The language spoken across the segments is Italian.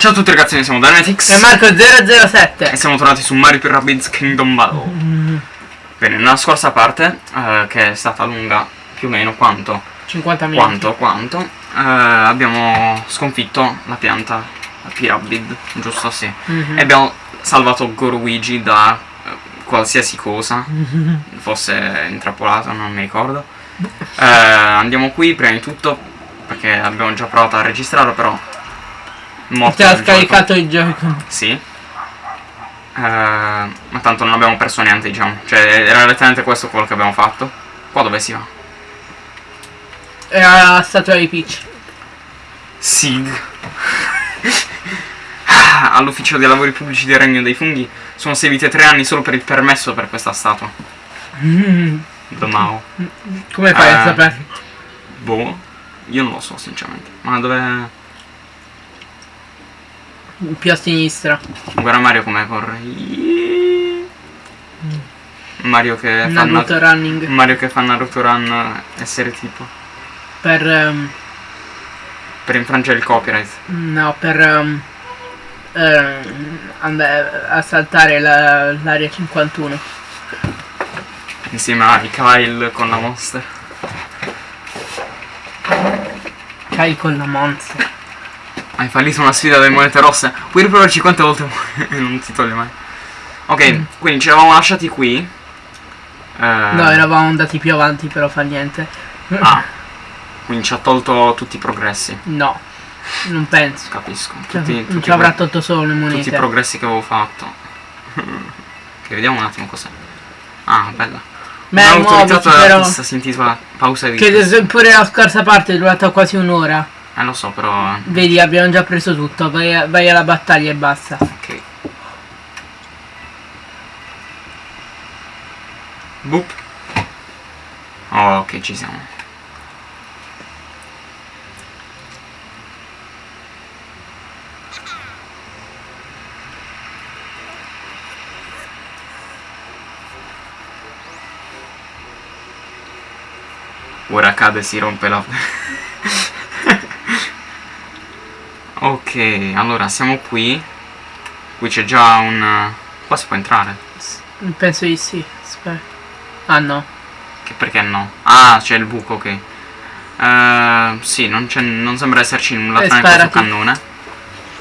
Ciao a tutti ragazzi, noi siamo Dynamitics E Marco007 e siamo tornati su Mario Rabbids Kingdom Battle. Bene, nella scorsa parte, eh, che è stata lunga più o meno quanto? 50 minuti Quanto? Quanto? eh, abbiamo sconfitto la pianta Pyramid, giusto? Sì. Mhm. E abbiamo salvato Goruigi da eh, qualsiasi cosa fosse intrappolato, non mi ricordo. Eh, andiamo qui prima di tutto perché abbiamo già provato a registrarlo, però morto Ti ha nel gioco. scaricato il gioco Sì. Eh, ma tanto non abbiamo perso niente, diciamo. Cioè, era letteralmente questo quello che abbiamo fatto. Qua dove si va? Era la statua di Peach Sig. All'ufficio dei lavori pubblici del Regno dei Funghi sono seguiti tre anni solo per il permesso per questa statua. Domao. Come fai a Eh. sapere? Boh. Io non lo so, sinceramente. Ma dove. Più a sinistra Guarda Mario come corre. Mario che fa Naruto Naruto running Mario che fa Naruto Run essere tipo. Per ehm, Per infrangere il copyright. No per ehm, ehm, andare a saltare la- l'area 51 Insieme a Kyle con la monster. Kai con la monster Hai fallito una sfida delle monete rosse. Puoi riprovarci quante volte e non ti toglie mai. Ok, quindi ci eravamo lasciati qui. Eh, No eravamo andati più avanti però fa niente Ah, quindi ci ha tolto tutti i progressi. No Non penso Capisco. Cioè, Tutti, non tutti ci avrà tolto solo le tutti i monete progressi che avevo fatto. che vediamo un attimo cos'è. Ah, bella. Beh Un'autorità muoviti però si intitola Pausa di Che pure la scorsa parte è durata quasi un'ora Eh lo so, però. Vedi abbiamo già preso tutto Vai, vai alla battaglia e basta Ok. Boop. Oh, ok, ci siamo. Ora cade e si rompe la... ok, allora siamo qui. Qui c'è già un... Qua si può entrare. Penso di sì Aspetta Ah no Che perché no? Ah, c'è il buco, ok. Eh, sì, non, non sembra esserci nulla Eh, tranne questo cannone.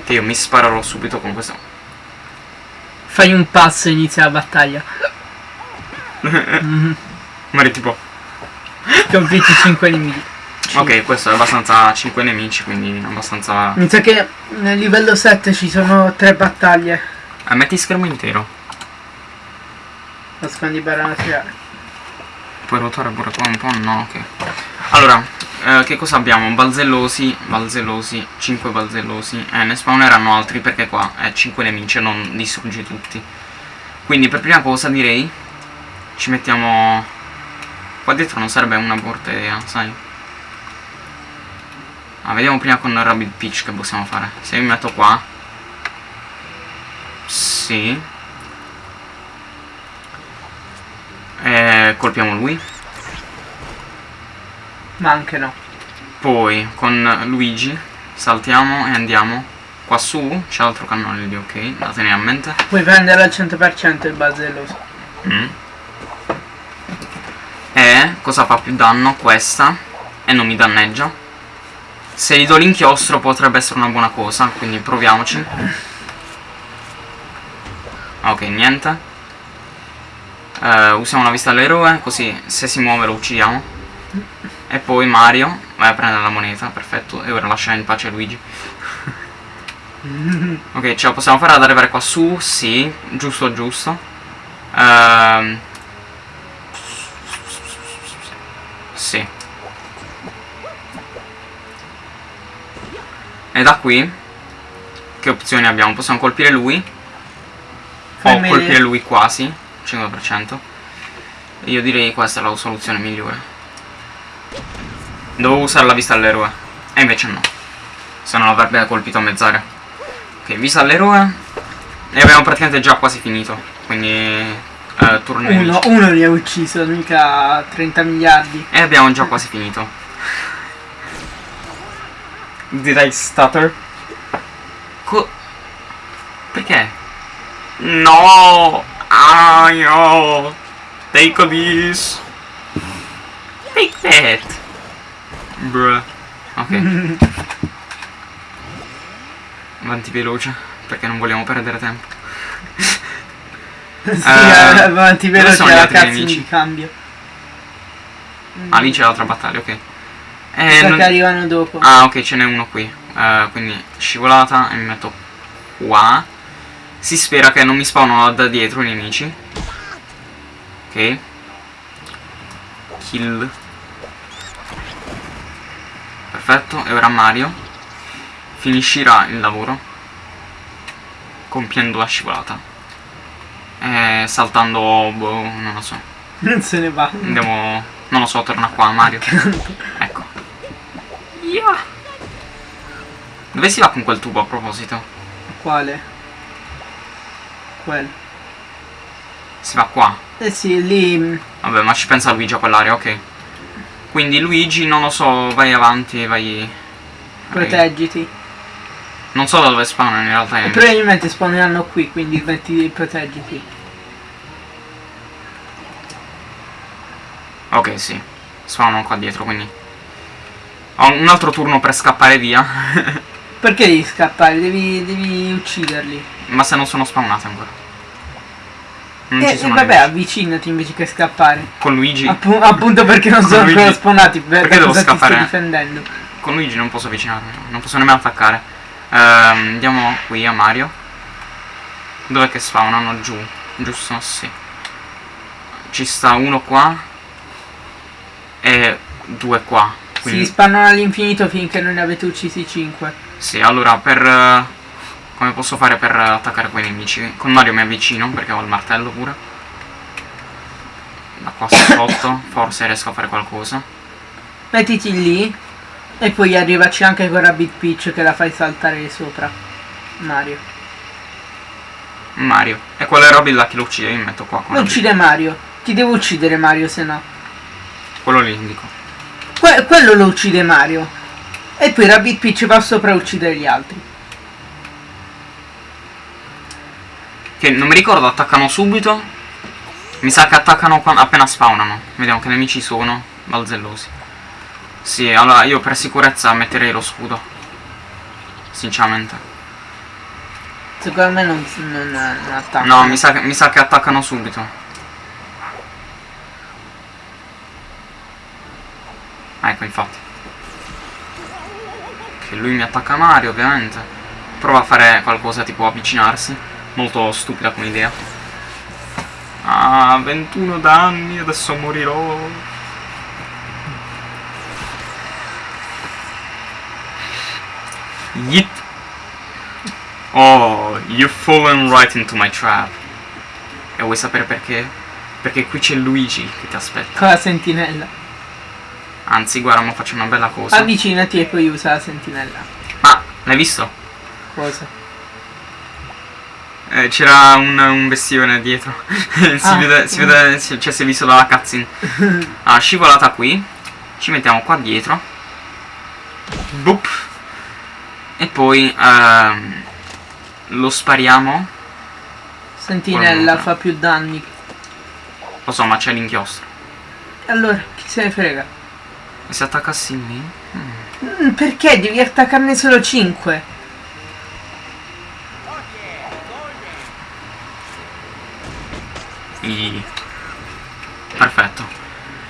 Che io mi sparerò subito con questo. Fai un passo e inizia la battaglia Mhm. Magari tipo... Sconfitti 5 nemici Ok, questo è abbastanza 5 nemici, quindi abbastanza... Mi sa che nel livello 7 ci sono 3 battaglie Eh, metti schermo intero. Nascondi per tirare Puoi ruotare pure qua un po'? No, ok. Allora, eh, che cosa abbiamo? Balzellosi, balzellosi, 5 balzellosi. Eh, ne spawneranno altri perché qua è 5 nemici e non distruggi tutti. Quindi per prima cosa direi ci mettiamo... Qua dietro non sarebbe una brutta idea, sai? Ah, vediamo prima con Rabbit Peach che possiamo fare. Se mi metto qua... Sì. E colpiamo lui. Ma anche no Poi con Luigi saltiamo e andiamo qua su. C'è altro cannone lì, ok, da tenere a mente. Puoi prendere al 100% il basello Mm. E cosa fa più danno? Questa. E non mi danneggia. Se gli do l'inchiostro potrebbe essere una buona cosa, quindi proviamoci. Ok, niente. Eh, usiamo la vista all'eroe, così se si muove lo uccidiamo. E poi Mario vai a prendere la moneta, perfetto. E ora lascia in pace Luigi. ok, ce la possiamo fare ad arrivare qua su? Sì, giusto, giusto. Ehm. Sì. E da qui che opzioni abbiamo? Possiamo colpire lui o Fai melee. colpire lui quasi 5%. Io direi questa è la soluzione migliore. Dovevo usare la vista all'eroe. E invece no. Se no l'avrebbe colpito a mezz'aria. Ok, vista all'eroe. E abbiamo praticamente già quasi finito. Quindi turno ai Uno, uno li ha ucciso, mica 30 miliardi E abbiamo già quasi finito. Did I stutter? Co... Perché? No! Ah, no! Take this! Take that! Bruh. Ok. Avanti veloce, perché non vogliamo perdere tempo. sì, Eh, avanti veloce la cazzo nemici? di cambio. Ah, lì c'è l'altra battaglia, ok. Eh, non- che arrivano dopo. Ah, ok, ce n'è uno qui. Eh, quindi scivolata e mi metto qua. Si spera che non mi spawnano da dietro i nemici. Ok. Kill. Perfetto, e ora Mario finiscerà il lavoro compiendo la scivolata. E saltando, boh, non lo so. Non se ne va. Andiamo, non lo so, torna qua Mario. Ecco. Yeah. Dove si va con quel tubo a proposito? Quale? Quello. Si va qua. Eh sì, lì... Vabbè, ma ci pensa Luigi a quell'area, ok. Quindi Luigi, non lo so, vai avanti, vai... vai- proteggiti. Non so da dove spawnano in realtà E probabilmente spawneranno qui, quindi metti proteggiti. Ok, sì. Spawnano qua dietro, quindi... Ho un altro turno per scappare via. Perché devi scappare? Devi, devi ucciderli. ma se non sono spawnati ancora. Non E, ci e sono vabbè, avvicinati invece che scappare. Con Luigi... Appu- appunto perché non sono Luigi- ancora spawnati. Per, perché per devo ti scappare? stai difendendo? Con Luigi non posso avvicinarmi, non posso nemmeno attaccare. Ehm, andiamo qui a Mario. Dov'è che spawnano? Giù, giusto? Sì. Ci sta uno qua e due qua. Si Quindi, spannano all'infinito finché non ne avete uccisi 5. sì, allora per... eh, come posso fare per attaccare quei nemici? Con Mario mi avvicino perché ho il martello pure. Da qua sotto, forse riesco a fare qualcosa. Mettiti lì e poi arrivaci anche con Rabbit Peach che la fai saltare sopra. Mario. Mario. E quelle robe là che lo uccide, io mi metto qua la- uccide Mario. Ti devo uccidere Mario se no. Quello lì indico. Que- quello lo uccide Mario. E poi Rabbit Peach va sopra a uccidere gli altri. Che non mi ricordo, attaccano subito. Mi sa che attaccano appena spawnano. Vediamo che nemici sono. Balzellosi. Sì, allora io per sicurezza metterei lo scudo. Sinceramente. Secondo me non, non, non attacca. No, mi sa, mi sa che attaccano subito. Ecco, infatti. Che lui mi attacca Mario, ovviamente. Prova a fare qualcosa tipo avvicinarsi. Molto stupida come idea. Ah, 21 danni, adesso morirò. Yeet. Oh, you've fallen right into my trap. E vuoi sapere perché? Perché qui c'è Luigi che ti aspetta. Con la sentinella. Anzi, guarda, mo faccio una bella cosa. Avvicinati e poi usa la sentinella. Ah, l'hai visto? Cosa? Eh, c'era un, un bestione dietro. si, Ah. vede, si vede, si- cioè si è visto dalla cutscene. Ah, scivolata qui. Ci mettiamo qua dietro. Boop. E poi ehm, lo spariamo. Sentinella fa più danni. Lo so, ma c'è l'inchiostro. Allora, chi se ne frega? E se attaccassi lì? Mm, perché devi attaccarne solo 5? I- Perfetto.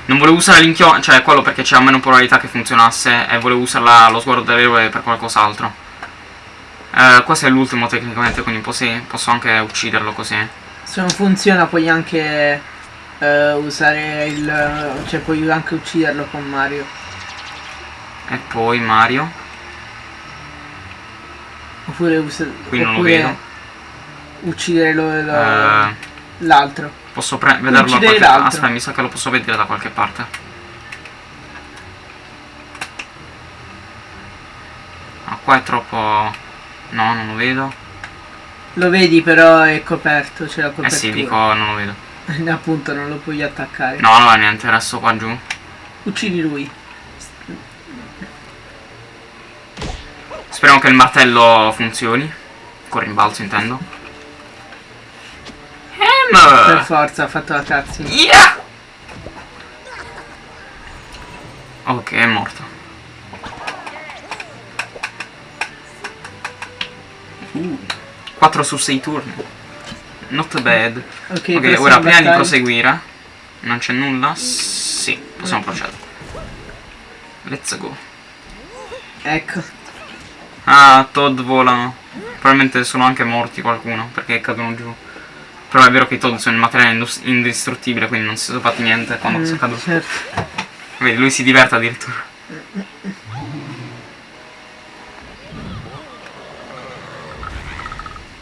Non volevo usare l'inchiostro, cioè quello perché c'era meno probabilità che funzionasse e volevo usare la- lo sguardo dell'eroe per qualcos'altro. Eh, questo è l'ultimo tecnicamente, quindi posso, posso anche ucciderlo così. Se non funziona puoi anche eh, usare il... cioè puoi anche ucciderlo con Mario. E poi Mario. Oppure. Qui non lo vedo. Uccidere Eh, l'altro. posso pre- vederlo da qualche l'altro. Aspetta, mi sa che lo posso vedere da qualche parte. Ah, qua è troppo... No, non lo vedo. Lo vedi però è coperto, c'è la Eh copertura. sì, dico, non lo vedo. Appunto non lo puoi attaccare. No, allora niente, resto qua giù. Uccidi lui. Speriamo che il martello funzioni. Con rimbalzo intendo. Per Ham! forza ha fatto la cutscene. Yeah! Ok, è morto. Uh, 4 su 6 turni. Not bad. Ok, Ok, prossima ora prima di proseguire. Non c'è nulla? Sì, possiamo procedere. Let's go. Ecco. Ah, Todd volano. Probabilmente sono anche morti qualcuno, perché cadono giù. Però è vero che i Todd sono il materiale indistruttibile, quindi non si sono fatti niente quando Mm, sono caduti. certo. Vedi, lui si diverte addirittura.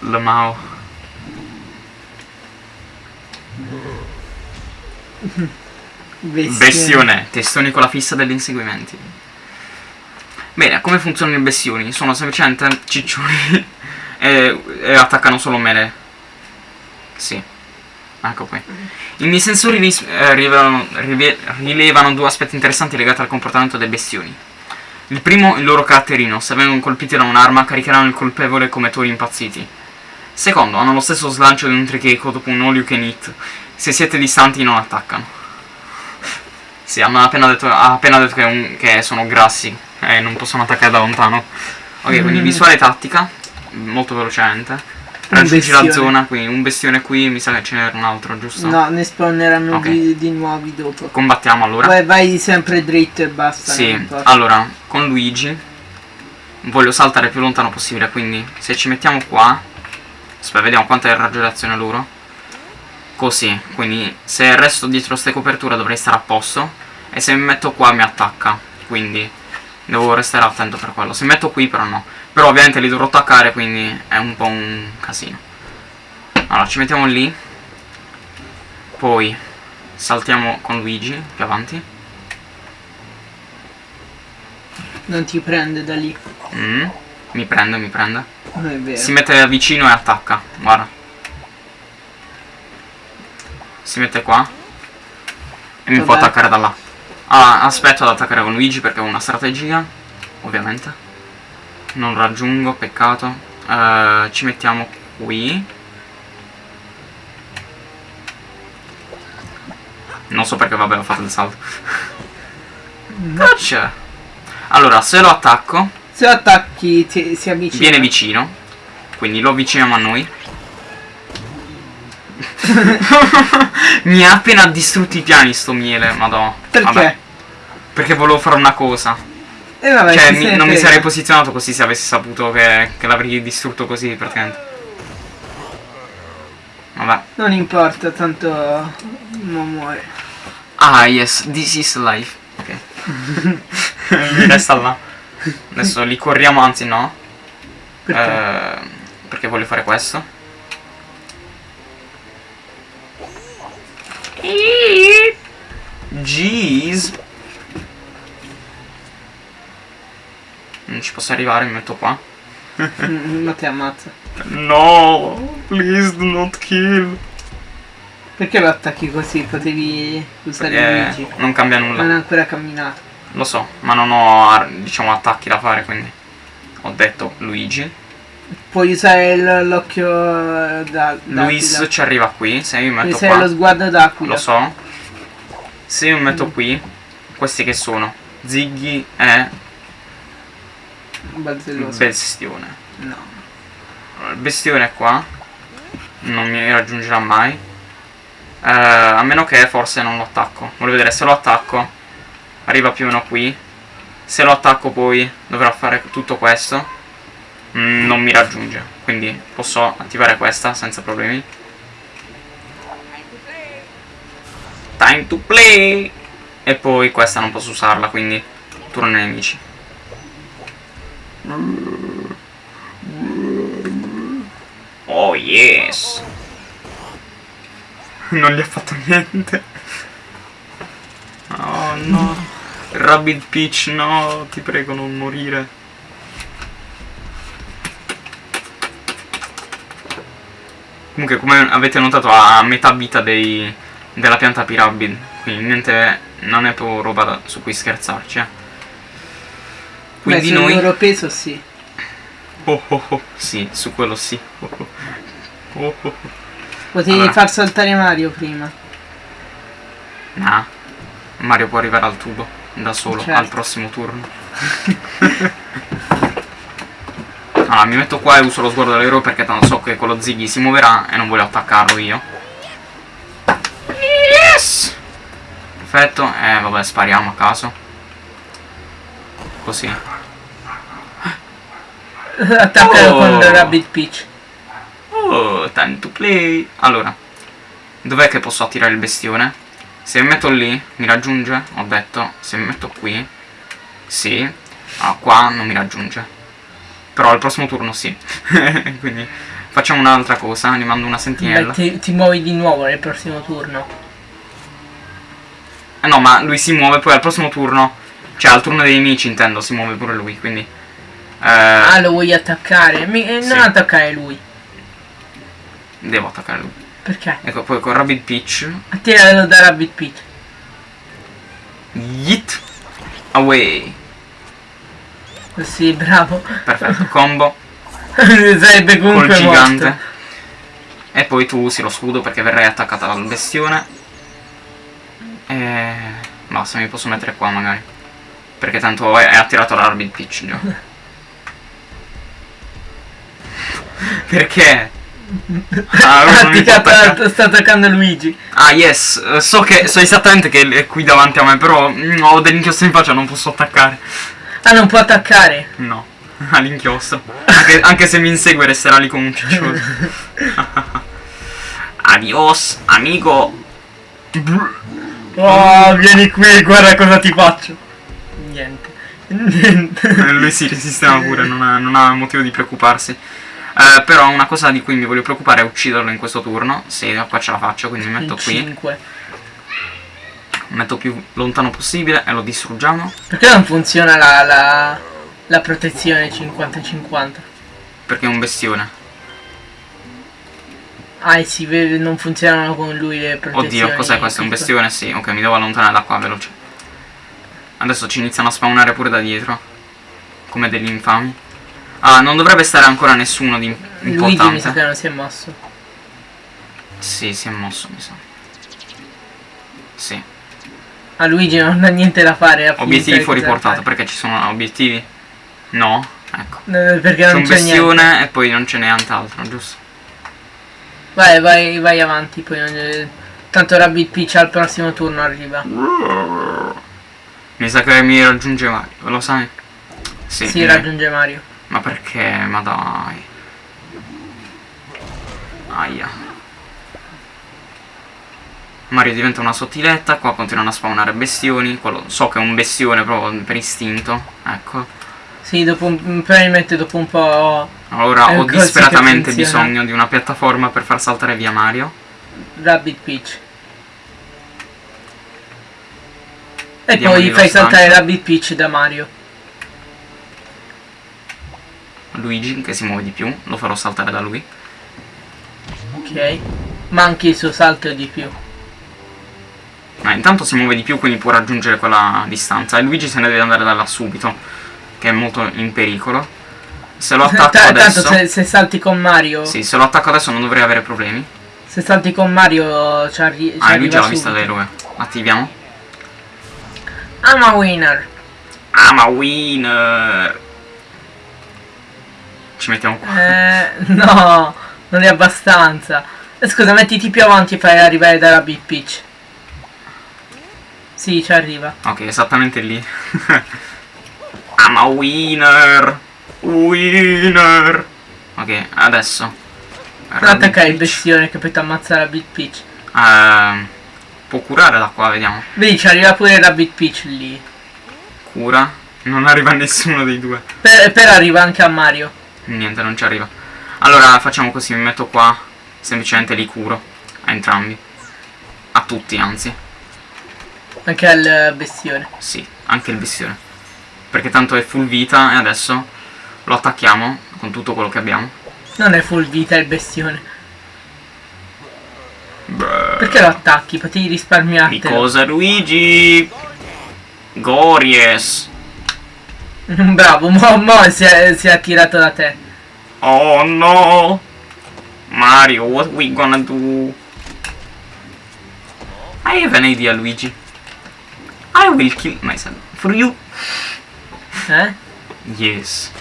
Lamao. Bestione. Bestione, testoni con la fissa degli inseguimenti. Bene, come funzionano i bestioni? Sono semplicemente ciccioni e, e attaccano solo mele. Sì. Ecco qui. I miei sensori ris- eh, rivelano, rive- rilevano due aspetti interessanti legati al comportamento dei bestioni. Il primo, il loro caratterino. Se vengono colpiti da un'arma, caricheranno il colpevole come tori impazziti. Secondo, hanno lo stesso slancio di un tricheco dopo un all you can eat. Se siete distanti non attaccano. Sì, hanno appena detto, ha appena detto che, un- che sono grassi e non possono attaccare da lontano. Ok, quindi Mm. visuale tattica, molto velocemente. Raggiungi la zona, quindi un bestione qui, mi sa che ce n'era un altro, giusto? No, ne spawneranno Ok. di, di nuovi dopo. Combattiamo allora. Vai, vai sempre dritto e basta. Sì, allora, con Luigi voglio saltare più lontano possibile, quindi se ci mettiamo qua, aspetta, vediamo quanta è il raggio d'azione loro. Così, quindi se resto dietro queste coperture dovrei stare a posto e se mi metto qua mi attacca, quindi devo restare attento per quello. Se mi metto qui però no, però ovviamente li dovrò attaccare, quindi è un po' un casino. Allora, ci mettiamo lì, poi saltiamo con Luigi più avanti. Non ti prende da lì. Mm, mi prende, mi prende. Si mette vicino e attacca. Guarda. Si mette qua. E mi può Vabbè. attaccare da là. Ah, aspetto ad attaccare con Luigi perché ho una strategia. Ovviamente. Non raggiungo, peccato. Eh, ci mettiamo qui. Non so perché, vabbè, ho fatto il salto. Caccia. Allora, se lo attacco, Se lo attacchi ti, si avvicina. viene vicino. Quindi lo avviciniamo a noi. mi ha appena distrutto i piani sto miele, madò. Perché? Vabbè, perché volevo fare una cosa. E vabbè, cioè, mi- non mi sarei posizionato così se avessi saputo che, che l'avrei distrutto così, praticamente. Vabbè. Non importa, tanto non muore. Ah, yes, this is life. Ok. Mi resta là. Adesso li corriamo, anzi no. Perché? Eh, perché voglio fare questo. Jeez. Non ci posso arrivare, mi metto qua. Ma ti ammazza. No, please do not kill. Perché lo attacchi così? Potevi usare Eh, Luigi. non cambia Non ha nulla. ancora camminato. Lo so, ma non ho diciamo attacchi da fare, quindi ho detto Luigi. Puoi usare l'occhio eh, da, Luis ci arriva qui, se io mi Puoi metto qua. lo sguardo d'aquila. Lo so. Se io mi metto qui, questi che sono? Ziggy e Balzelloso. Bestione. No. Allora, Il bestione è qua. Non mi raggiungerà mai. Eh, a meno che forse non lo attacco. Voglio vedere se lo attacco. Arriva più o meno qui. Se lo attacco poi dovrà fare tutto questo. Mm, non mi raggiunge. Quindi posso attivare questa senza problemi. Time to play! E poi questa non posso usarla, quindi turno ai nemici. Oh yes! Non gli ha fatto niente. Oh no. Rabbit Peach, no, ti prego non morire. Comunque, come avete notato, ha metà vita dei, della pianta Pyramid. Quindi niente, non è proprio roba da- su cui scherzarci. eh. Beh, Quindi sul noi... loro peso sì. oh, oh, oh. Sì, su quello sì. Oh, oh. Oh, oh. Potevi Allora. far saltare Mario prima. Nah. Mario può arrivare al tubo da solo Certo. al prossimo turno. allora, mi metto qua e uso lo sguardo dell'eroe perché tanto so che quello Ziggy si muoverà e non voglio attaccarlo io. Yes! Perfetto, eh vabbè, spariamo a caso. Così. Attaccalo Oh. con Rabbit Peach. Oh, time to play. Allora, dov'è che posso attirare il bestione? Se mi metto lì, mi raggiunge? Ho detto, se mi metto qui, sì. Ah, qua non mi raggiunge. Però al prossimo turno sì. Quindi facciamo un'altra cosa, gli mando una Beh, sentinella. ti, ti muovi di nuovo nel prossimo turno. Eh no, ma lui si muove poi al prossimo turno. Cioè al turno dei nemici intendo, si muove pure lui, quindi... Eh, Ah, lo vuoi attaccare? Mi- eh, Sì. Non attaccare lui. devo attaccare lui. Perché? Ecco, poi con Rabbit Peach. Attiralo da Rabbit Peach. Yeet! Away! Sì, bravo. Perfetto, combo. Sarebbe col comunque gigante. morto. E poi tu usi lo scudo perché verrai attaccata dal bestione. E basta, mi posso mettere qua magari. Perché tanto è, è attirato l'Arbit Pitch già. perché? Ah, attaccare. sta attaccando Luigi. Ah, yes, so che so esattamente che è qui davanti a me, però ho dell'inchiostro in faccia, non posso attaccare. Ah, non può attaccare. No, all'inchiostro. Anche, anche se mi insegue resterà lì come un ciccioso. Adios, amico. Oh, vieni qui, guarda cosa ti faccio. Niente. Niente. Lui si resisteva pure, non ha, non ha motivo di preoccuparsi. Eh, però una cosa di cui mi voglio preoccupare è ucciderlo in questo turno. Sì, qua ce la faccio, quindi mi metto qui. 5. Metto più lontano possibile e lo distruggiamo. Perché non funziona la, la, la protezione 50-50? Perché è un bestione. Ah, si vede, non funzionano con lui le protezioni. Oddio, cos'è questo? È un bestione? Sì, ok, mi devo allontanare da qua veloce. Adesso ci iniziano a spawnare pure da dietro. Come degli infami. Ah, non dovrebbe stare ancora nessuno di Luigi mi sa importante. che non si è mosso. Sì, si è mosso, mi sa. Sì. Ah, Luigi non ha niente da fare. Obiettivi fuori portata, perché ci sono obiettivi? No? Ecco. Eh, Perché C'è non c'è niente. e poi non c'è nient'altro, giusto? Vai, vai, vai avanti, poi non... Tanto Rabbit Peach al prossimo turno arriva. Mi sa che mi raggiunge Mario, lo sai? Sì, Si mi- raggiunge Mario. Ma perché? Ma dai. Aia. Mario diventa una sottiletta, qua continuano a spawnare bestioni. Quello, so che è un bestione proprio per istinto. Ecco. Sì, dopo un, probabilmente dopo un po' Allora ho disperatamente bisogno di una piattaforma per far saltare via Mario. Rabbit Peach. E Diamo poi fai saltare. Rabbit Peach da Mario. Luigi che si muove di più, lo farò saltare da lui. Ok. Ma anche il suo salto di più. Ma intanto si muove di più quindi può raggiungere quella distanza. E Luigi se ne deve andare da là subito. Che è molto in pericolo. Se lo attacco Ta- adesso. Tanto se, se salti con Mario. Sì, se lo attacco adesso non dovrei avere problemi. Se salti con Mario ci, arri- Ah, lui già arriva l'ha vista subito. l'eroe. Attiviamo. I'm a winner. I'm a winner. Ci mettiamo qua. Eh, no, non è abbastanza. Eh, Scusa, mettiti più avanti e fai arrivare da Rabbit Peach. Sì, ci arriva. Ok, esattamente lì. I'm a winner. Winner. Ok, adesso. Non attaccare il bestione che poi ti ammazza Rabbit Peach. Peach. Ehm, può curare da qua, vediamo. Vedi, ci arriva pure Rabbit Peach lì. Cura. Non arriva nessuno dei due. Per, per arriva anche a Mario. Niente, non ci arriva. Allora facciamo così, mi metto qua. Semplicemente li curo. A entrambi. A tutti, anzi. Anche al bestione. Sì, anche il bestione. Perché tanto è full vita e adesso lo attacchiamo con tutto quello che abbiamo. Non è full vita il bestione. Beh. Perché lo attacchi? Potevi risparmiartelo. Because Luigi Gories Bravo, mo, mo si, è, si è attirato da te. Oh no! Mario, what we gonna do? I have an idea, Luigi. I will kill myself for you. Eh? Yes.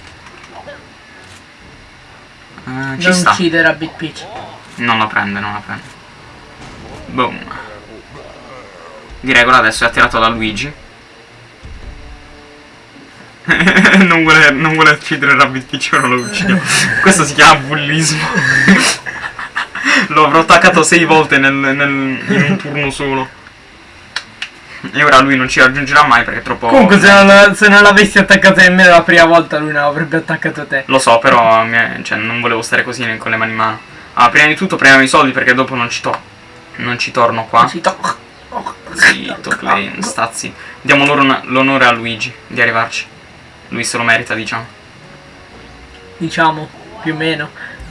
Ci non sta. uccidere Rabbit Peach. Non la prende, non la prende. Boom. Di regola adesso è attirato da Luigi. non, vuole, non vuole uccidere Rabbit Peach, ora lo uccido. Questo si chiama bullismo. Lo avrò attaccato sei volte nel, nel- in un turno solo. E ora lui non ci raggiungerà mai perché è troppo... Comunque se non, se non l'avessi attaccato nemmeno la prima volta lui non avrebbe attaccato te. Lo so, però mi è- cioè, non volevo stare così con le mani in mano. Ah, prima di tutto prendiamo i soldi perché dopo non ci, to- non ci torno qua. Ci to- Zitto, Klein, stazzi. Diamo loro l'onore a Luigi di arrivarci. Lui se lo merita, diciamo. Diciamo, più o meno.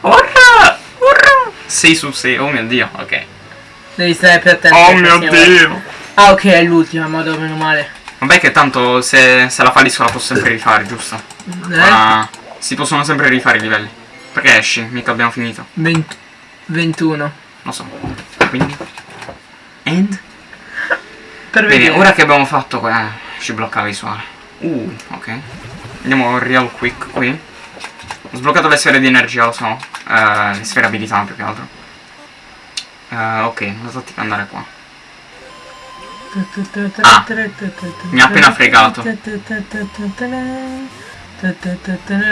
Urra! Urra! 6 su 6, oh mio dio, ok. Devi stare più attento. Oh mio dio! Ah ok, è l'ultima, ma dove meno male. Vabbè che tanto se, se la fallisco la posso sempre rifare, giusto? Eh? Ma si possono sempre rifare i livelli. Perché esci? Mica abbiamo finito. 20 21. Lo so. Quindi... End? Per Bene, vedere. ora che abbiamo fatto qua, eh, ci blocca la visuale. Uh, ok. Andiamo real quick qui. Ho sbloccato le sfere di energia, lo so. Eh, le sfere abilità più che altro. Eh, ok, la tattica è andare qua. Ah, mi ha appena fregato.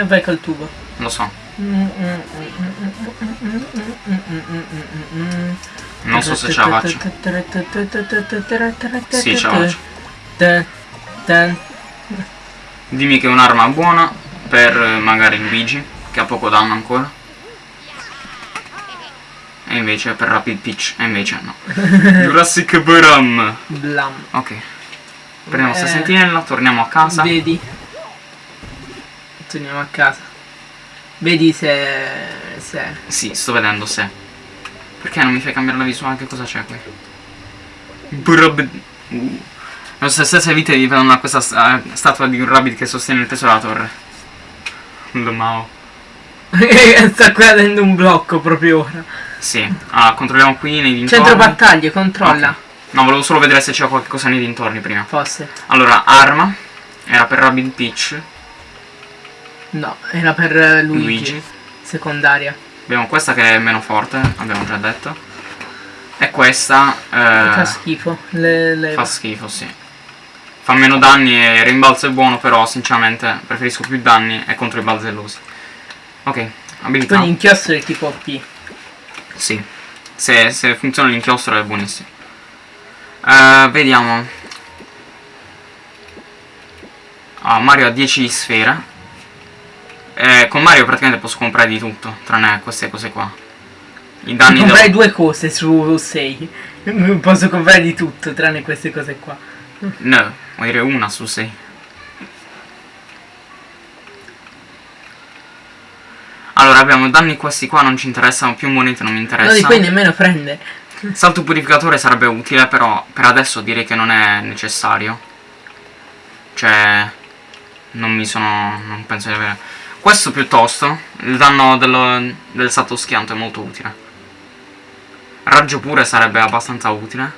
Vai col tubo. Lo so. Non so se ce la faccio. Sì, ce la faccio. Dimmi che è un'arma buona per eh, magari Luigi, che ha poco danno ancora. E invece per Rapid Peach, e invece no. Jurassic Bram. Blam. Ok. Prendiamo sta Eh. sentinella, torniamo a casa. Vedi. Torniamo a casa. Vedi se... se... Sì, sto vedendo se. Perché non mi fai cambiare la visuale? Che cosa c'è qui? Brab- Uh. Le nostre stesse vite dipendono da questa sta- statua di un rabbit che sostiene il peso della torre. Mao. Sta cadendo un blocco proprio ora. Sì. Allora, controlliamo qui nei dintorni. Centro battaglie, controlla. Ok. No, volevo solo vedere se c'era qualcosa nei dintorni prima. Fosse. Allora, arma. Era per Rabbit Peach. No, era per eh, Luigi. Luigi. Secondaria. Abbiamo questa che è meno forte, abbiamo già detto. E questa eh, Fa schifo. Le, le... fa schifo, sì. Fa meno danni e rimbalzo è buono, però sinceramente preferisco più danni e contro i balzellosi. Ok, abilità. Poi l'inchiostro è tipo P. Sì. Se, se funziona l'inchiostro è buonissimo. Eh, vediamo. Ah, Mario ha 10 sfere. Eh, con Mario praticamente posso comprare di tutto, tranne queste cose qua. I danni comprare devo- due cose su 6. Posso comprare di tutto, tranne queste cose qua. No, vuol dire una su 6. Allora abbiamo danni questi qua non ci interessano, più monete non mi No, di interessano. poi nemmeno prende. Salto purificatore sarebbe utile, però per adesso direi che non è necessario. Cioè, non mi sono... non penso di avere... Questo piuttosto, il danno dello- del salto schianto è molto utile. Raggio pure sarebbe abbastanza utile.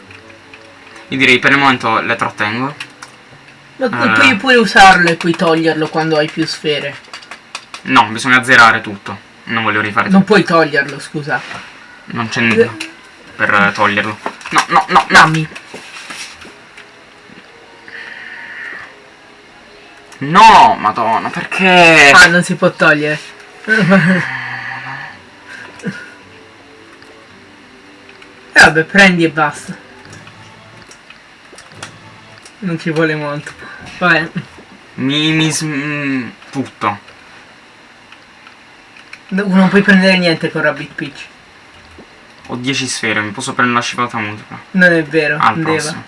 Io direi per il momento le trattengo. Ma Ah. puoi pure usarlo e poi toglierlo quando hai più sfere. No, bisogna zerare tutto. Non voglio rifare tutto. Non puoi toglierlo, scusa. Non c'è nulla per eh, toglierlo. No, no, no. Dammi. No, madonna, perché? Ah, non si può togliere. E vabbè, prendi e basta. Non ci vuole molto. Vabbè, Mi, mi sm- non puoi prendere niente con Rabbit Peach. Ho 10 sfere, mi posso prendere la scivolata multipla. Non è vero, Al deva. prossimo.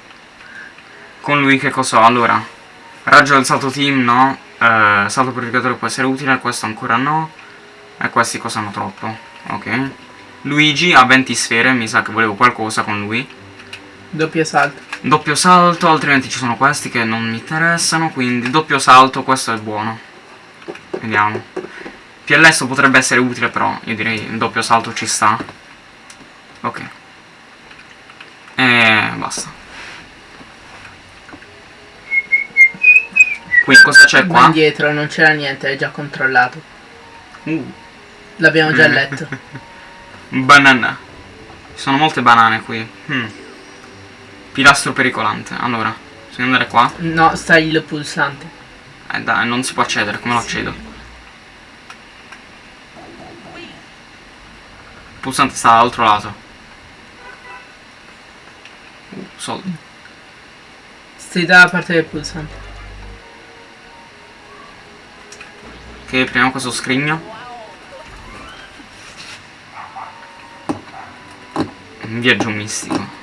Con lui che cosa ho? Allora, raggio del salto team no. Eh, salto purificatore può essere utile, questo ancora no. E questi costano troppo. Ok. Luigi ha 20 sfere, mi sa che volevo qualcosa con lui. Doppio salto. Doppio salto, altrimenti ci sono questi che non mi interessano, quindi doppio salto, questo è buono. Vediamo. PLS potrebbe essere utile però, io direi il doppio salto ci sta. Ok. E basta. Qui cosa c'è qua? indietro non c'era niente, è già controllato. Uh, L'abbiamo già letto. banana. Ci sono molte banane qui. Hmm. Pilastro pericolante. Allora, bisogna andare qua. No, stai il pulsante. Eh dai, non si può accedere, come lo accedo? Pulsante sta dall'altro lato. Uh, soldi. Stai dalla parte del pulsante. Ok, apriamo questo scrigno. Un viaggio mistico.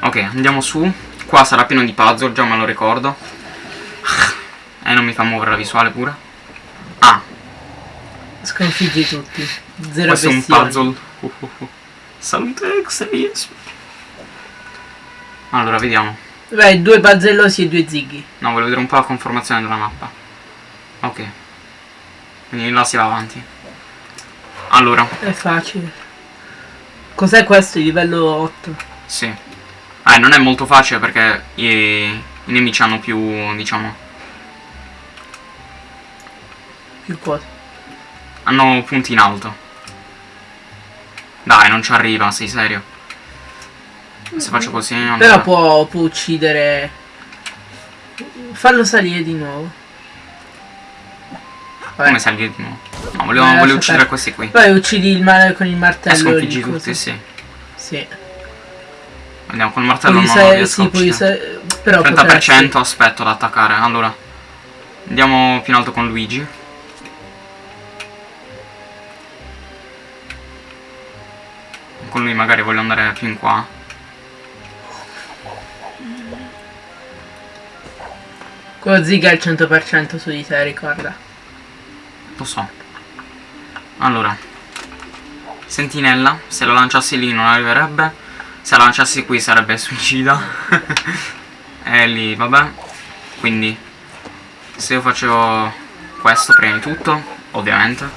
Ok, andiamo su. Qua sarà pieno di puzzle, già me lo ricordo. E non mi fa muovere la visuale pure. Ah, Sconfiggi tutti. Zero questo è un puzzle. Uh, uh, uh. Salute extremismo. Allora, vediamo. Beh, due bazzellosi e due zighi. No, voglio vedere un po' la conformazione della mappa. Ok. Quindi là si va avanti. Allora, È facile. Cos'è questo? Il livello 8. sì. Eh, non è molto facile perché i, i nemici hanno più, diciamo, Più cosa? Hanno punti in alto. Dai, non ci arriva, sei serio. Se faccio così... allora- Però può, può uccidere... Fallo salire di nuovo. Vabbè. Come salire di nuovo? No, volevo, Eh, volevo uccidere perdere. questi qui. Poi uccidi il male con il E martello. sconfiggi di tutti, sì. Sì. Andiamo col martello, non sa- riesco sì, però 30% potresti- aspetto ad attaccare. Allora, andiamo più in alto con Luigi. Con lui magari voglio andare più in qua. Quello ziga è il 100% su di te, ricorda. Lo so. Allora. Sentinella. Se la lanciassi lì non arriverebbe. Se la lanciassi qui sarebbe suicida. e lì, vabbè. Quindi. Se io facevo questo prima di tutto. Ovviamente.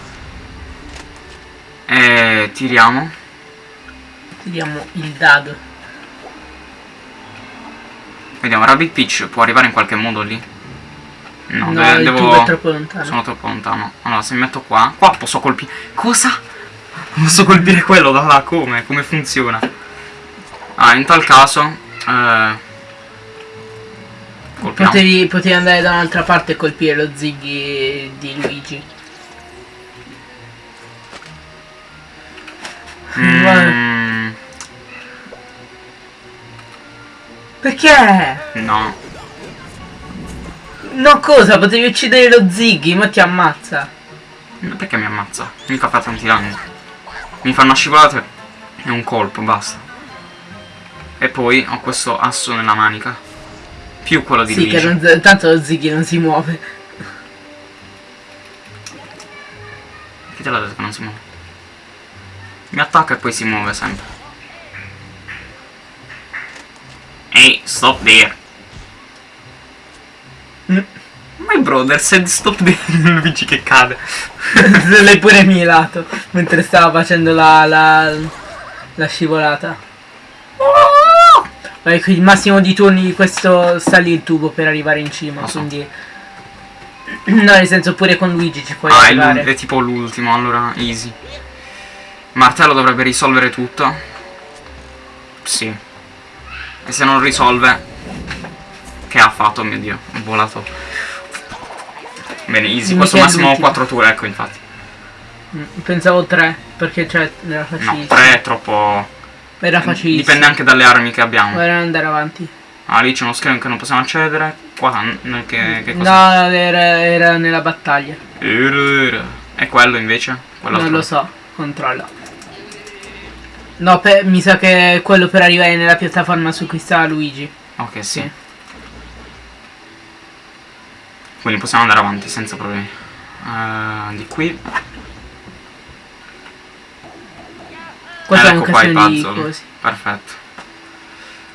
E tiriamo. Tiriamo il dado. Vediamo, Rabbit Peach può arrivare in qualche modo lì? No, No, de- devo... è troppo lontano. Sono troppo lontano. Allora, se mi metto qua... Qua posso colpire... Cosa? Posso colpire quello da là? Come? Come funziona? Ah, in tal caso... Eh... Potevi, potevi andare da un'altra parte e colpire lo ziggy di Luigi. Mm, Perché? no. No cosa? Potevi uccidere lo ziggy, ma ti ammazza. Perché mi ammazza? Mica fa tanti danni. Mi fa una scivolata e un colpo, basta. E poi ho questo asso nella manica. Più quello di Sì, che Luigi. non, tanto lo ziggy non si muove. Chi te l'ha detto che non si muove? Mi attacca e poi si muove sempre. Ehi, stop there. Mm. My brother said stop there. Luigi che cade. L'hai pure mielato mentre stava facendo la, la, la scivolata. Vai, qui il massimo di turni di questo sta lì il tubo per arrivare in cima, so. quindi... No, nel senso pure con Luigi ci puoi ah, arrivare. l'ul- è tipo l'ultimo, allora easy. Martello dovrebbe risolvere tutto. Sì. E se non risolve... Che ha fatto, mio dio? Ho volato. Bene, easy. Questo massimo l'ultimo. 4 tour, ecco infatti. Mm, Pensavo tre, perché cioè era No, facilissimo. 3 è troppo... Era facilissimo. Dipende anche dalle armi che abbiamo. Ora andare avanti. Ah, lì c'è uno schermo che non possiamo accedere. Qua, che, che No, cosa? era, era nella battaglia. E quello invece? Quell'altro. Non lo so, controlla. No, pe- mi sa che è quello per arrivare nella piattaforma su cui sta Luigi. Ok, sì. Sì. Quindi possiamo andare avanti senza problemi. Eh, di qui. È un ecco qua i casino di puzzle. Perfetto.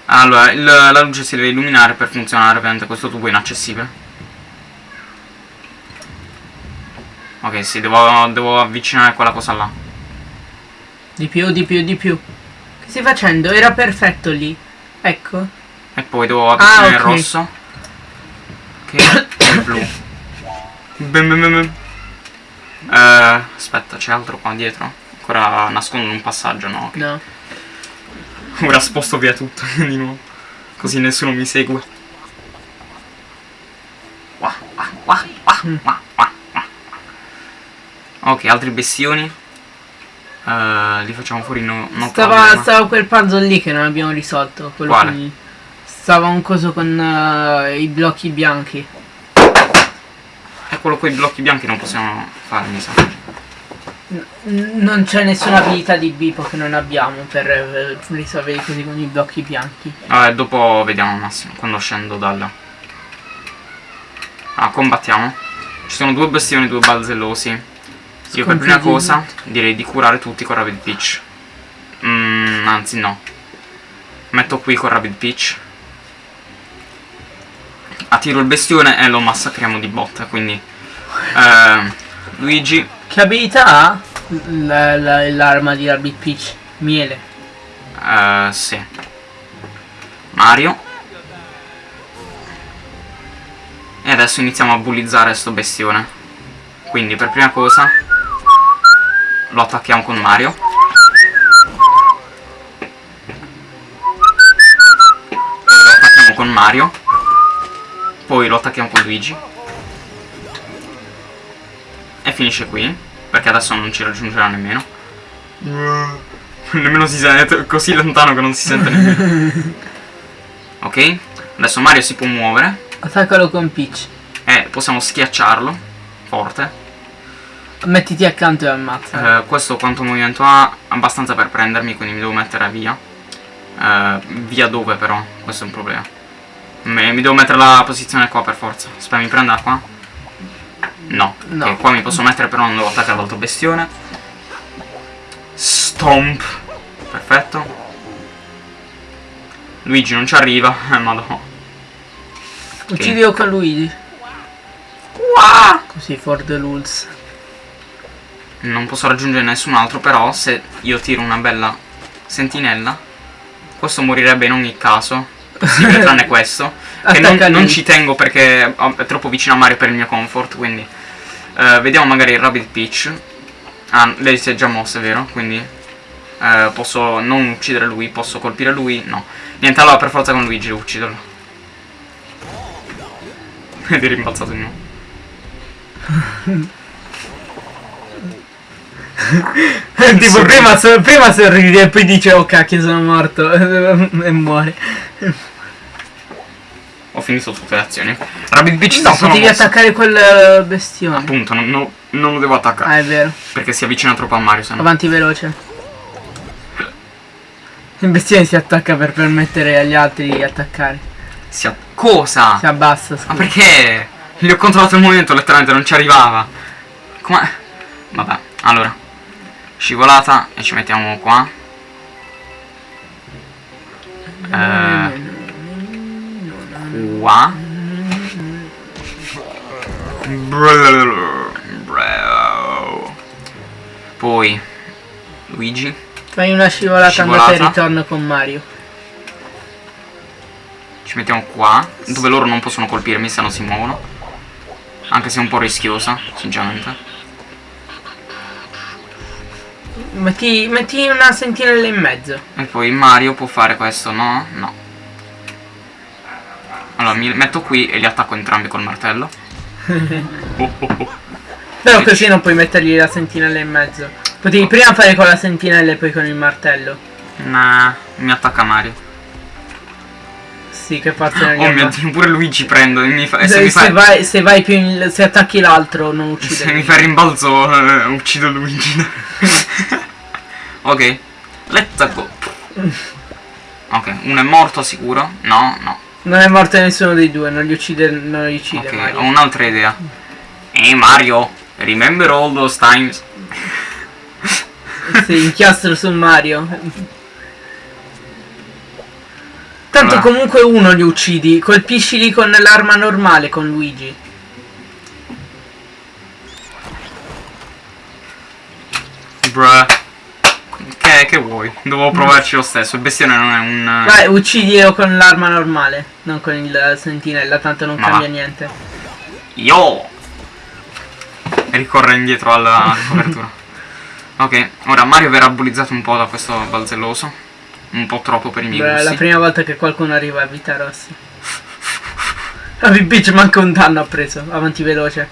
Allora, il- la luce si deve illuminare per funzionare, ovviamente questo tubo è inaccessibile. Ok, sì, devo, devo avvicinare quella cosa là. Di più, di più, di più. Che stai facendo? Era perfetto lì. Ecco. E poi devo avvicinare Ah, il ok. rosso. Che è il blu. Bim, bim, bim. Eh, aspetta, c'è altro qua dietro? Ancora nascondono un passaggio, no? Ok. No. Ora sposto via tutto di nuovo. Così nessuno mi segue. Ok, altri bestioni. Eh, li facciamo fuori no, no Stava, stava quel puzzle lì che non abbiamo risolto. Quello Quale? con- Stava un coso con eh, i blocchi bianchi. E quello con i blocchi bianchi non possiamo fare, mi sa. N- non c'è nessuna abilità di Bipo che non abbiamo per eh, risolvere i cosi con i blocchi bianchi. Vabbè, dopo vediamo massimo, quando scendo dalla... Ah, combattiamo. Ci sono due bestioni, due balzellosi. Io per prima cosa direi di curare tutti con Rapid Pitch. Mm, anzi no. Metto qui con Rapid Pitch. Attiro il bestione e lo massacriamo di botta, quindi... eh, Luigi, Che abilità ha la- la- l'arma di Rabbit Peach? Miele. eh, sì. Mario. E adesso iniziamo a bullizzare sto bestione. Quindi per prima cosa lo attacchiamo con Mario. Poi lo attacchiamo con Mario. Poi lo attacchiamo con Luigi. E finisce qui. Perché adesso non ci raggiungerà nemmeno. Nemmeno si sente così lontano che non si sente nemmeno. ok? Adesso Mario si può muovere. Attaccalo con Peach. E possiamo schiacciarlo. Forte. Mettiti accanto e ammazza. Eh, questo quanto movimento ha? Abbastanza per prendermi, quindi mi devo mettere via. Eh, via dove però? Questo è un problema. Me- mi devo mettere la posizione qua per forza. Aspetta, mi prenda qua? No. No. Ok, qua mi posso mettere però non devo attaccare l'altro bestione. Stomp. Perfetto. Luigi non ci arriva. Eh, madonna. Uccidilo con Luigi. Wow! Così for the rules. Non posso raggiungere nessun altro, però se io tiro una bella sentinella, questo morirebbe in ogni caso. Possibile, tranne questo. Che non, non ci tengo perché oh, è troppo vicino a Mario per il mio comfort, quindi... eh, vediamo magari il Rabbit Peach. Ah, lei si è già mossa, è vero? Quindi... eh, posso non uccidere lui, posso colpire lui? No. Niente, allora per forza con Luigi ucciderlo. Ed è rimbalzato di nuovo. tipo Sorride. prima, so- prima sorride e poi dice oh cacchio sono morto e muore. Ho finito tutte le azioni. Rabbit Peach No, potevi mosse. attaccare quel eh, bestione. Appunto, non, non- non lo devo attaccare. Ah è vero. Perché si avvicina troppo a Mario, se no. Avanti veloce. Il bestione si attacca per permettere agli altri di attaccare. Si Cosa? Si abbassa, Ma scusa. perché? Gli ho controllato il movimento, letteralmente non ci arrivava. Come? Vabbè, allora. Scivolata e ci mettiamo qua. Eh, qua. Poi Luigi. Fai una scivolata, andata e Scivolata. ritorno con Mario. Ci mettiamo qua, dove loro non possono colpirmi se non si muovono. Anche se è un po' rischiosa, sinceramente. Metti, metti una sentinella in mezzo. E poi Mario può fare questo, no? No. Allora mi metto qui e li attacco entrambi col martello. Oh, oh, oh. Però così non puoi mettergli la sentinella in mezzo. Potevi prima fare con la sentinella e poi con il martello. Nah, mi attacca Mario. Sì, che parte Oh mio dio, pure Luigi prendo e mi fa... E se, se mi se fa... vai, se vai più in, se attacchi l'altro non Se uccide. mi fa il rimbalzo eh, uccido Luigi. Ok, let's go. Ok, uno è morto sicuro? No, no. Non è morto nessuno dei due, non li uccide, non li uccide Ok, Mario. ho un'altra idea. Ehi Mario, remember all those times? Sì, inchiostro su Mario. Tanto Allora. comunque uno li uccidi, colpiscili con l'arma normale con Luigi. Bruh. Che, che vuoi? Dovevo provarci lo stesso. Il bestione non è un. Vai, uccidilo con l'arma normale, non con il sentinella, tanto non Ma cambia va. niente. Yo! Ricorre indietro alla copertura. ok, ora Mario verrà bullizzato un po' da questo balzelloso. Un po' troppo per i miei Beh, è la gusti. prima volta che qualcuno arriva a vita rossa. Rabbit Beach manca un danno ha preso, avanti veloce.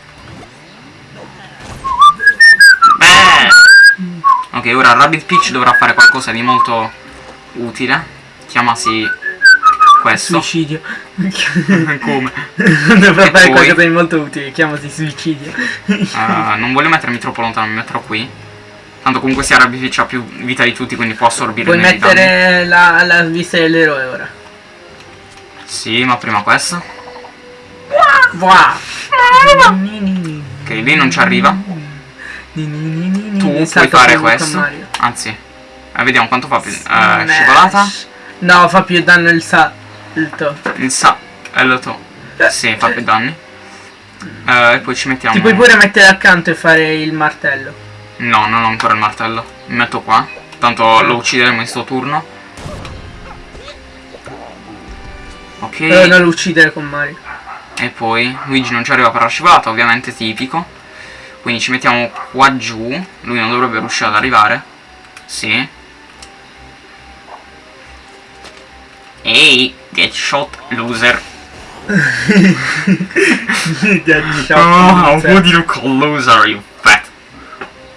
Beh! Ok, ora Rabbit Peach dovrà fare qualcosa di molto utile. Chiamasi questo. Suicidio. Come? Dovrà E fare poi? qualcosa di molto utile, chiamasi suicidio. Ah, non voglio mettermi troppo lontano, mi metterò qui. Tanto comunque sia Rabbit Peach ha più vita di tutti, quindi può assorbire Puoi i danni. mettere la, la vista dell'eroe ora. Sì, ma prima questo. Wow. Ok, lì non ci arriva. Tu puoi fare questo. Anzi, eh, vediamo quanto fa più. eh, scivolata. No, fa più danno il salto. Il sa. Lo to. Sì, fa più danni. Eh, e poi ci mettiamo. Ti puoi pure mettere accanto e fare il martello. No, non ho ancora il martello. Mi metto qua. Tanto lo uccideremo in sto turno. Ok. Però non lo uccidere con Mario. E poi Luigi non ci arriva per la scivolata, ovviamente tipico. Quindi ci mettiamo qua giù. Lui non dovrebbe riuscire ad arrivare. Sì. Ehi, get shot loser. Oh, who do you call loser, you fat?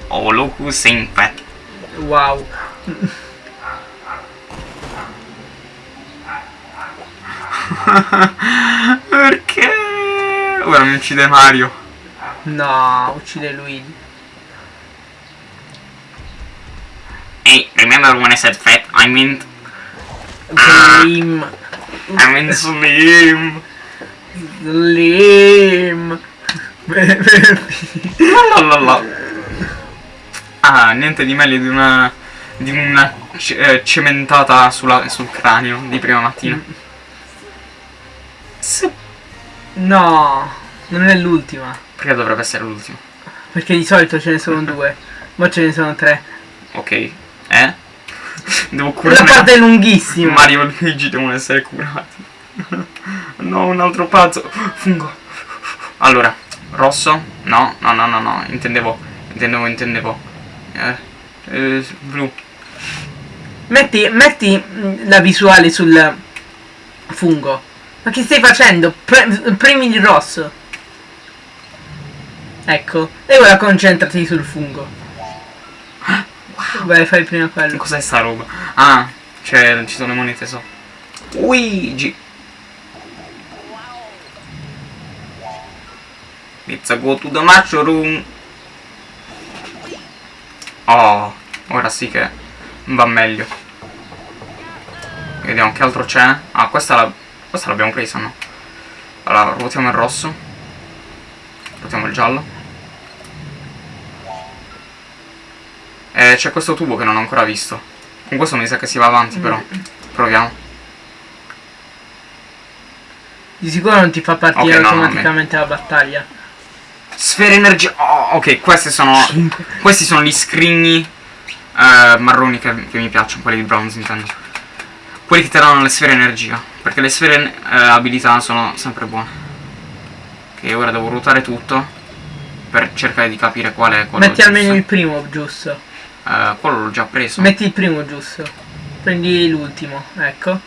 Oh, look who's saying fat. Wow. Perché? Ora mi uccide Mario. No, uccide Luigi. Hey, remember when I said fat? I meant, Slim. I meant slim. Slim. La la la. Ah, niente di meglio di una di una eh, cementata sulla- sul cranio di prima mattina. No, non è l'ultima. Perché dovrebbe essere l'ultimo? Perché di solito ce ne sono due. Ma ce ne sono tre. Ok. Eh? Devo curare. parte è lunghissima. Mario e Luigi devono essere curati. no, un altro pazzo. Fungo. Allora, rosso? No, no, no, no, no. Intendevo, intendevo, intendevo. Eh, eh, blu. Metti, metti mm, la visuale sul fungo. Ma che stai facendo? Pre- premi il rosso. Ecco. E ora concentrati sul fungo. Vai, fai prima quello. Cos'è sta roba? Ah, cioè, ci sono le monete so. Luigi. Let's go to the mushroom. Oh, ora sì che va meglio. Vediamo che altro c'è. Ah, questa la- questa l'abbiamo presa, no? Allora, ruotiamo il rosso. Ruotiamo il giallo. E c'è questo tubo che non ho ancora visto. Con questo mi sa che si va avanti, però. Proviamo. Di sicuro non ti fa partire Ok, no, no, automaticamente la battaglia. Sfere energia. Oh, ok, questi sono. Questi sono gli scrigni eh, marroni che, che mi piacciono, quelli di bronze intendo. Quelli che ti danno le sfere energia. Perché le sfere eh, abilità sono sempre buone. Ok, ora devo ruotare tutto. Per cercare di capire qual è quello Metti almeno il primo giusto. Eh, quello l'ho già preso. Metti il primo giusto. Prendi l'ultimo, ecco.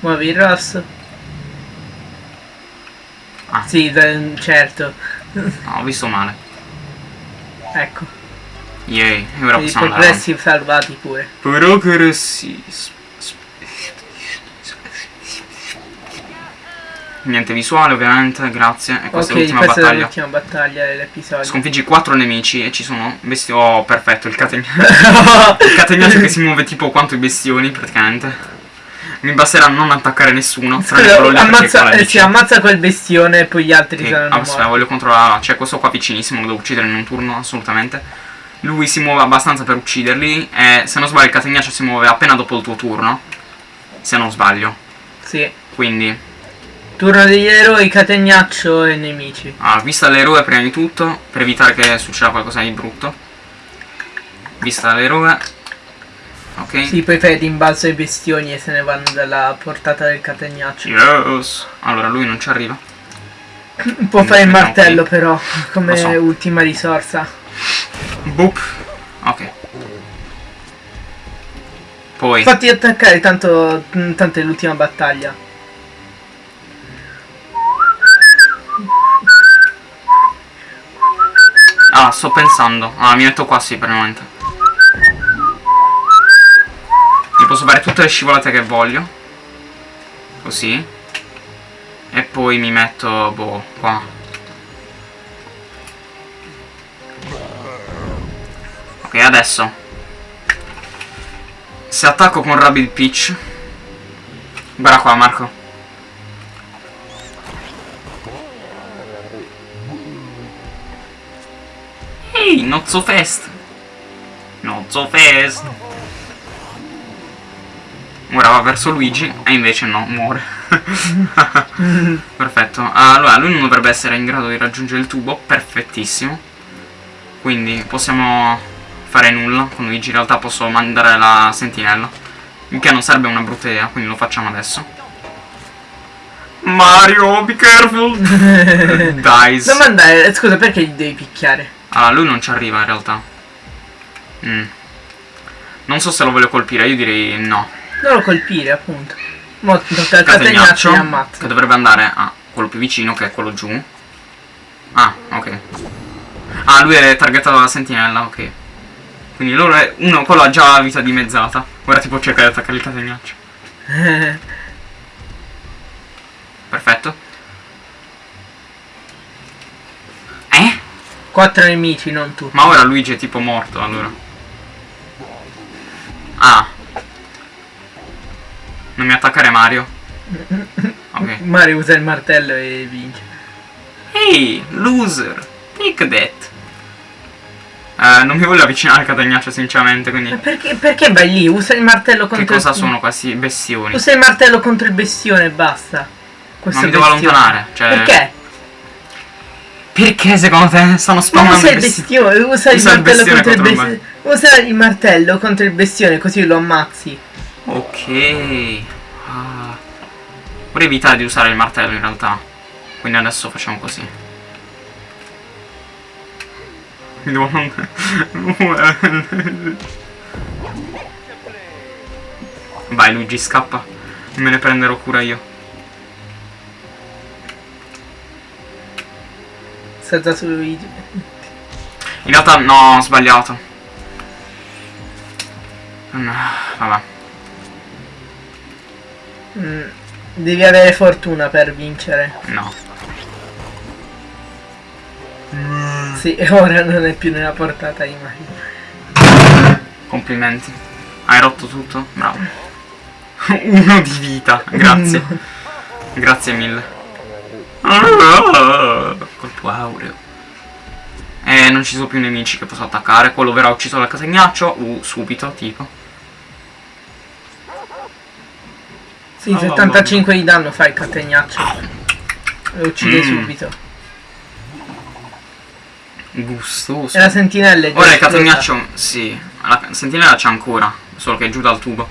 Muovi il rosso. Ah. Sì, certo. No, ho visto male. Ecco. Yay, ora I possiamo andare avanti. progressi salvati pure. Progressi. Niente visuale ovviamente, grazie. E questa ok, è l'ultima questa è battaglia. l'ultima battaglia dell'episodio. Sconfiggi quattro nemici e ci sono besti... Oh, perfetto, il catenaccio. il catenaccio che si muove tipo quanto i bestioni, praticamente. Mi basterà non attaccare nessuno. Scusa, ammazza, eh, sì, ammazza quel bestione e poi gli altri Ok, saranno aspetta, morti. voglio controllare. C'è questo qua vicinissimo, lo devo uccidere in un turno, assolutamente. Lui si muove abbastanza per ucciderli. E se non sbaglio, il catenaccio si muove appena dopo il tuo turno. Se non sbaglio. Sì. Quindi, Turno degli eroi, catenaccio e nemici. ah, vista l'eroe prima di tutto, per evitare che succeda qualcosa di brutto. vista l'eroe. Ok. Sì, poi fai rimbalzo ai bestioni e se ne vanno dalla portata del catenaccio. Yes. Allora lui non ci arriva. Può fare il martello qui. però, come so. ultima risorsa. Boop. Ok. Poi. Fatti attaccare, tanto, tanto è l'ultima battaglia. Ah, sto pensando. Ah, mi metto qua sì per il momento. Mi posso fare tutte le scivolate che voglio. Così. E poi mi metto, boh, qua. Ok, adesso. Se attacco con Rapid Pitch. Guarda qua, Marco. Ehi, not so fast. Not so fast. Ora va verso Luigi e invece no, muore. Perfetto. Allora, lui non dovrebbe essere in grado di raggiungere il tubo. Perfettissimo. Quindi possiamo fare nulla con Luigi. In realtà posso mandare la sentinella. Il che non sarebbe una brutta idea, quindi lo facciamo adesso. Mario, be careful! Dice. Non mandare, scusa, perché gli devi picchiare? Ah, lui non ci arriva in realtà. Mm. Non so se lo voglio colpire, io direi no. Non lo colpire, appunto. Mo Catenaccio, che dovrebbe andare a quello più vicino, che è quello giù. Ah, ok. Ah, lui è targetato dalla sentinella, ok. Quindi loro è uno, quello ha già la vita dimezzata. Ora tipo cerca di attaccare il catenaccio. Perfetto. Eh? Quattro nemici, non tu. Ma ora Luigi è tipo morto, allora. Ah. Non mi attaccare Mario. Ok. Mario usa il martello e vince. Ehi, loser. Take that. Eh, non mi voglio avvicinare al catenaccio sinceramente, quindi... Ma perché, perché vai lì? Usa il martello Che contro cosa il... sono questi bestioni? Usa il martello contro il bestione e basta. Questo Ma mi devo bestione. allontanare, cioè- Perché? Perché secondo te stanno Ma spawnando usa il besti- bestione, usa Usa il martello bestione contro il contro il bestione. Usa il martello contro il bestione così lo ammazzi. Ok. Ah. Vorrei evitare di usare il martello in realtà. Quindi adesso facciamo così. Vai Luigi, scappa. Me ne prenderò cura io. Su Luigi. In realtà no, ho sbagliato. Mm, Vabbè. Mm, devi avere fortuna per vincere. No. Sì, ora non è più nella portata di Mario. Complimenti. Hai rotto tutto? Bravo. Uno di vita, grazie. Grazie mille. Colpo aureo. E non ci sono più nemici che posso attaccare. Quello verrà ucciso dal catenaccio. Uh, subito, tipo. Sì, 75 di danno fa il catenaccio. Lo uccide Mm. subito. Gustoso. E la sentinella è già Ora il catenaccio, sì. La sentinella c'è ancora. Solo che è giù dal tubo.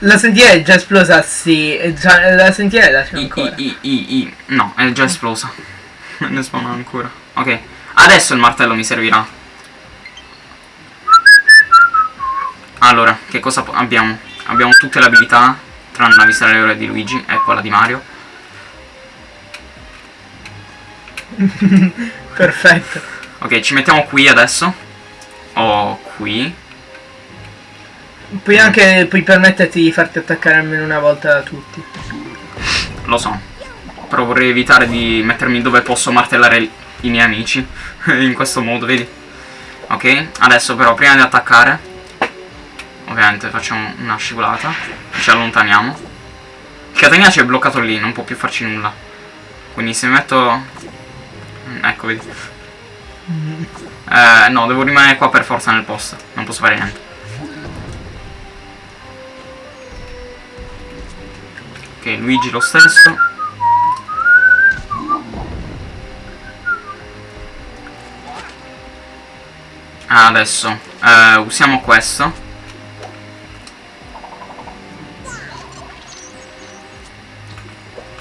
La sentinella è già esplosa, sì. è già- la sentinella c'è ancora. i, i, i, i. No, è già esplosa. ne spawna ancora. Ok. Adesso il martello mi servirà. Allora, che cosa abbiamo? Abbiamo tutte le abilità, tranne la vista ore di Luigi e quella di Mario. Perfetto. Ok, ci mettiamo qui adesso. O qui. Puoi anche puoi permetterti di farti attaccare almeno una volta da tutti. Lo so. Però vorrei evitare di mettermi dove posso martellare i miei amici. In questo modo, vedi? Ok, adesso però prima di attaccare. Ovviamente facciamo una scivolata. Ci allontaniamo. Il catenaccio è bloccato lì, non può più farci nulla. Quindi se metto... Mm, Ecco, vedi. Eh, no, devo rimanere qua per forza nel posto. Non posso fare niente. Ok, Luigi lo stesso. Adesso eh, usiamo questo.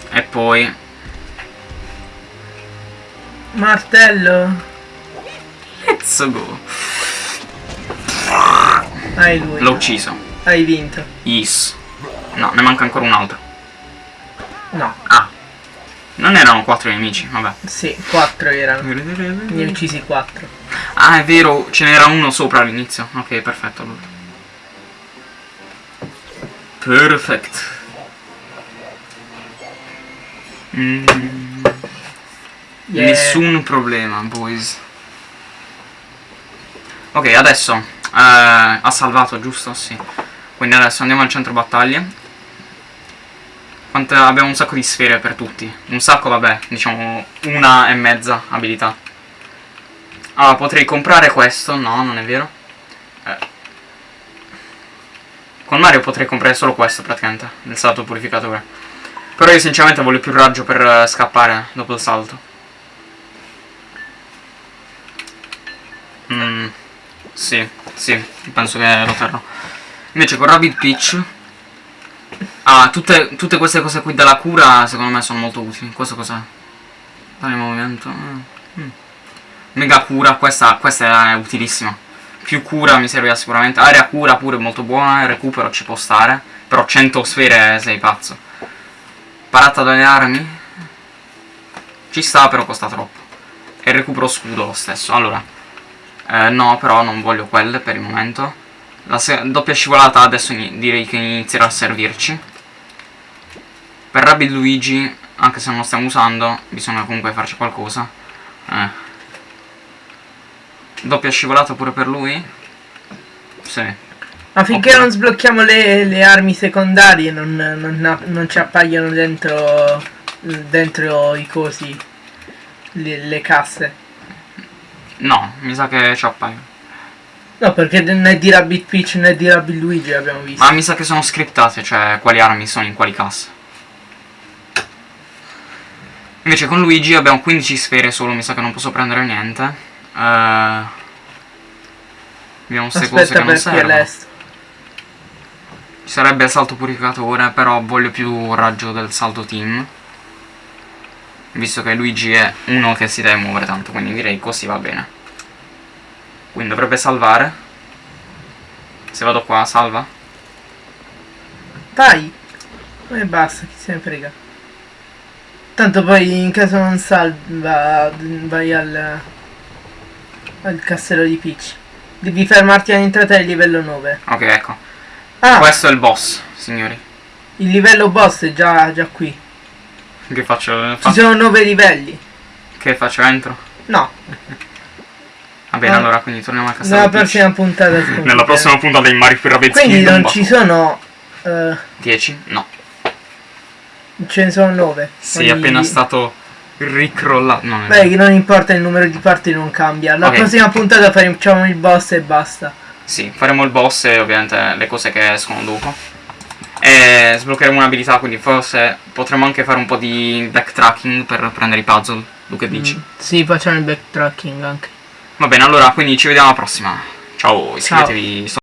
E poi Martello. Let's go. Hai lui. L'ho ucciso. Hai vinto. Yes. No, ne manca ancora un altro. No. Ah. Non erano quattro nemici, vabbè. Sì, quattro erano. Ne ho uccisi quattro. Ah, è vero, ce n'era uno sopra all'inizio. Ok, perfetto allora. Perfect. Mm, Yeah. Nessun problema, boys. Ok, adesso eh, ha salvato, giusto? Sì. Quindi adesso andiamo al centro battaglie. Quante, abbiamo un sacco di sfere per tutti. Un sacco, vabbè, diciamo una e mezza abilità. Allora, potrei comprare questo. No, non è vero. Eh. Con Mario potrei comprare solo questo, praticamente. Il salto purificatore. Però io sinceramente voglio più raggio per eh, scappare dopo il salto. Mm, sì, sì, penso che lo terrò. Invece con Rabbit Peach... Ah, tutte, tutte queste cose qui della cura secondo me sono molto utili. Questo cos'è? Tale movimento. ah, mm. Mega cura, questa, questa è utilissima. Più cura mi servirà sicuramente. Area cura pure molto buona, recupero ci può stare. Però 100 sfere sei pazzo. Parata dalle armi. Ci sta, però costa troppo. E recupero scudo lo stesso. Allora. Eh, no, però non voglio quelle per il momento. La doppia scivolata adesso direi che inizierà a servirci. Per Rabbit Luigi, anche se non lo stiamo usando, bisogna comunque farci qualcosa. Eh. Doppia scivolata pure per lui? Sì. Ma finché Oppure- non sblocchiamo le, le armi secondarie non, non, non ci appaiono dentro, dentro i cosi, le, le casse. No, mi sa che ci appaiono. No, perché né di Rabbit Peach né di Rabbit Luigi abbiamo visto. Ma mi sa che sono scriptate, cioè quali armi sono in quali casse. Invece con Luigi abbiamo 15 sfere solo, mi sa che non posso prendere niente. Eh, abbiamo queste cose che non servono. l'est. Ci sarebbe il salto purificatore, però voglio più raggio del salto team. Visto che Luigi è uno che si deve muovere tanto, quindi direi così va bene. Quindi dovrebbe salvare. Se vado qua, salva. Vai! E basta, chi se ne frega. Tanto poi in caso non salva vai al, al castello di Peach. Devi fermarti all'entrata del livello 9. Ok, ecco. Ah, Questo è il boss, signori. il livello boss è già, già qui. Che faccio? Ci fa- sono 9 livelli. Che faccio? Entro? No, Va bene, Ah. allora, quindi torniamo a casa. nella prossima puntata. scommettiamo. Nella prossima puntata di Mario Rabbids Quindi non ci sono... eh, 10? No. ce ne sono 9. Sì, è appena stato ricrollato. No, Beh, che non importa il numero di parti non cambia. La Ok. prossima puntata facciamo il boss e basta. Sì, faremo il boss e ovviamente le cose che escono dopo. E sbloccheremo un'abilità, quindi forse potremo anche fare un po' di backtracking per prendere i puzzle. Tu che dici? Mm, Sì, facciamo il backtracking anche. Va bene, allora, quindi ci vediamo alla prossima. Ciao, iscrivetevi.